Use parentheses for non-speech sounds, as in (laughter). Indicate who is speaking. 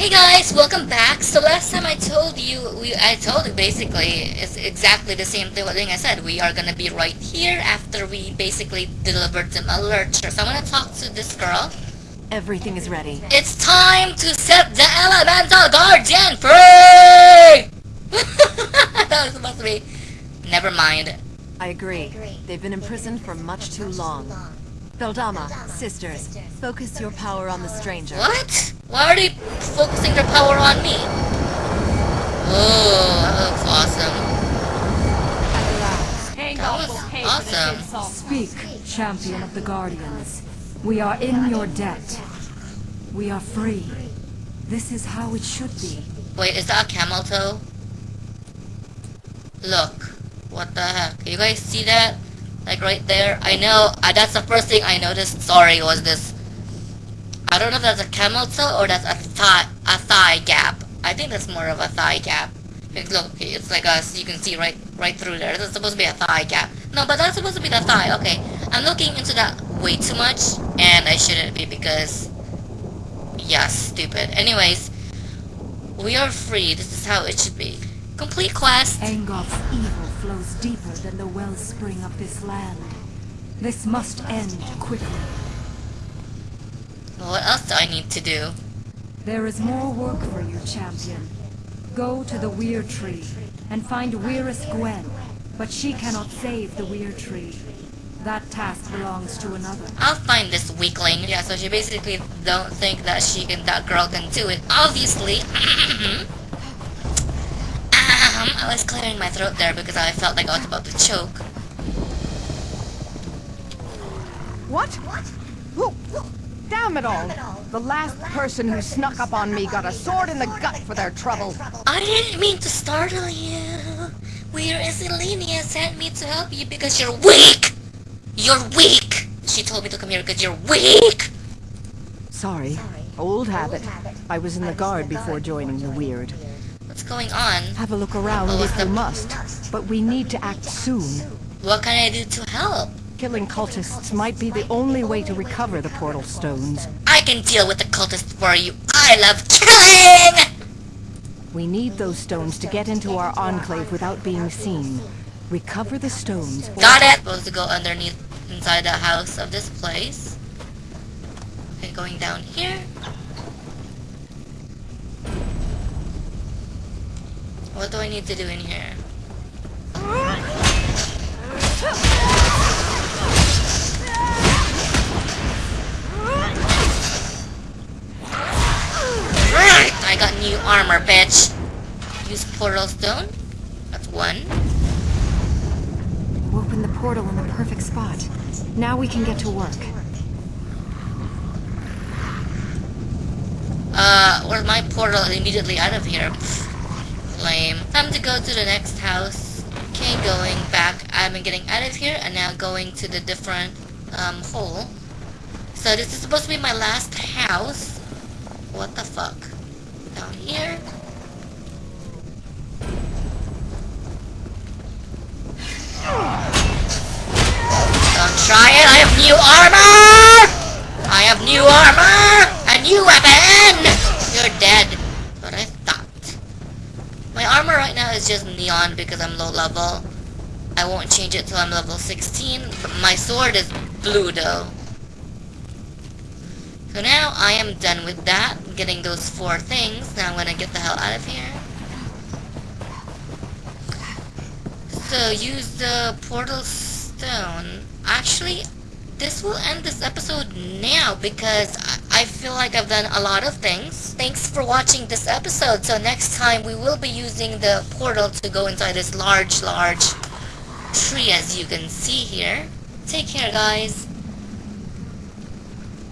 Speaker 1: Hey guys, welcome back. So last time I told you, we I told you basically, it's exactly the same thing, I said. We are gonna be right here after we basically delivered some alerts. So I'm gonna talk to this girl.
Speaker 2: Everything is ready.
Speaker 1: It's time to set the elemental guardian free! (laughs) that was supposed to be. Never mind.
Speaker 2: I agree. They've been imprisoned for much too long. Beldama, sisters, focus your power on the stranger.
Speaker 1: What? Why are they focusing their power on me? Oh, that looks awesome. That was awesome.
Speaker 3: Speak, champion of the Guardians. We are in your debt. We are free. This is how it should be.
Speaker 1: Wait, is that a camel toe? Look. What the heck? You guys see that? Like right there? I know, uh, that's the first thing I noticed, sorry, was this. I don't know if that's a camel toe or that's a thigh, a thigh gap. I think that's more of a thigh gap. Look, it's like a, you can see right right through there. That's supposed to be a thigh gap. No, but that's supposed to be the thigh. Okay, I'm looking into that way too much, and I shouldn't be because, yeah, stupid. Anyways, we are free. This is how it should be. Complete quest.
Speaker 3: Angoth's evil flows deeper than the wellspring of this land. This must end quickly.
Speaker 1: What else do I need to do?
Speaker 3: There is more work for you, champion. Go to the Weir Tree and find Weiris Gwen, but she cannot save the Weir Tree. That task belongs to another.
Speaker 1: I'll find this weakling. Yeah, so she basically don't think that she can, that girl can do it. Obviously. (clears throat) Um, I was clearing my throat there because I felt like I was about to choke.
Speaker 4: What? What? Damn it all! The last person who snuck up on me got a sword in the gut for their trouble.
Speaker 1: I didn't mean to startle you. Where is Elenia sent me to help you because you're weak! You're weak! She told me to come here because you're weak!
Speaker 4: Sorry. Old habit. I was in the guard before joining the Weird.
Speaker 1: What's going on?
Speaker 4: Have a look around
Speaker 1: Oh,
Speaker 4: if you must, but we need to act soon.
Speaker 1: What can I do to help?
Speaker 4: Killing cultists might be the only way to recover the portal stones.
Speaker 1: I can deal with the cultists for you. I love killing!
Speaker 4: We need those stones to get into our enclave without being seen. Recover the stones.
Speaker 1: Got it! Supposed to go underneath inside the house of this place. Okay, going down here. What do I need to do in here? Portal stone. That's one.
Speaker 2: Opened the portal in the perfect spot. Now we can get to work.
Speaker 1: Uh, where's my portal immediately out of here? Pfft, lame. Time to go to the next house. Okay, going back. I've been getting out of here and now going to the different um, hole. So this is supposed to be my last house. What the fuck? Down here. Try it. I have new armor. I have new armor. A new weapon. You're dead. But I thought. My armor right now is just neon because I'm low level. I won't change it till I'm level 16. But my sword is blue though. So now I am done with that. Getting those four things. Now I'm gonna get the hell out of here. So use the portal stone. Actually, this will end this episode now because I, feel like I've done a lot of things. Thanks for watching this episode. So next time we will be using the portal to go inside this large, large tree as you can see here. Take care guys.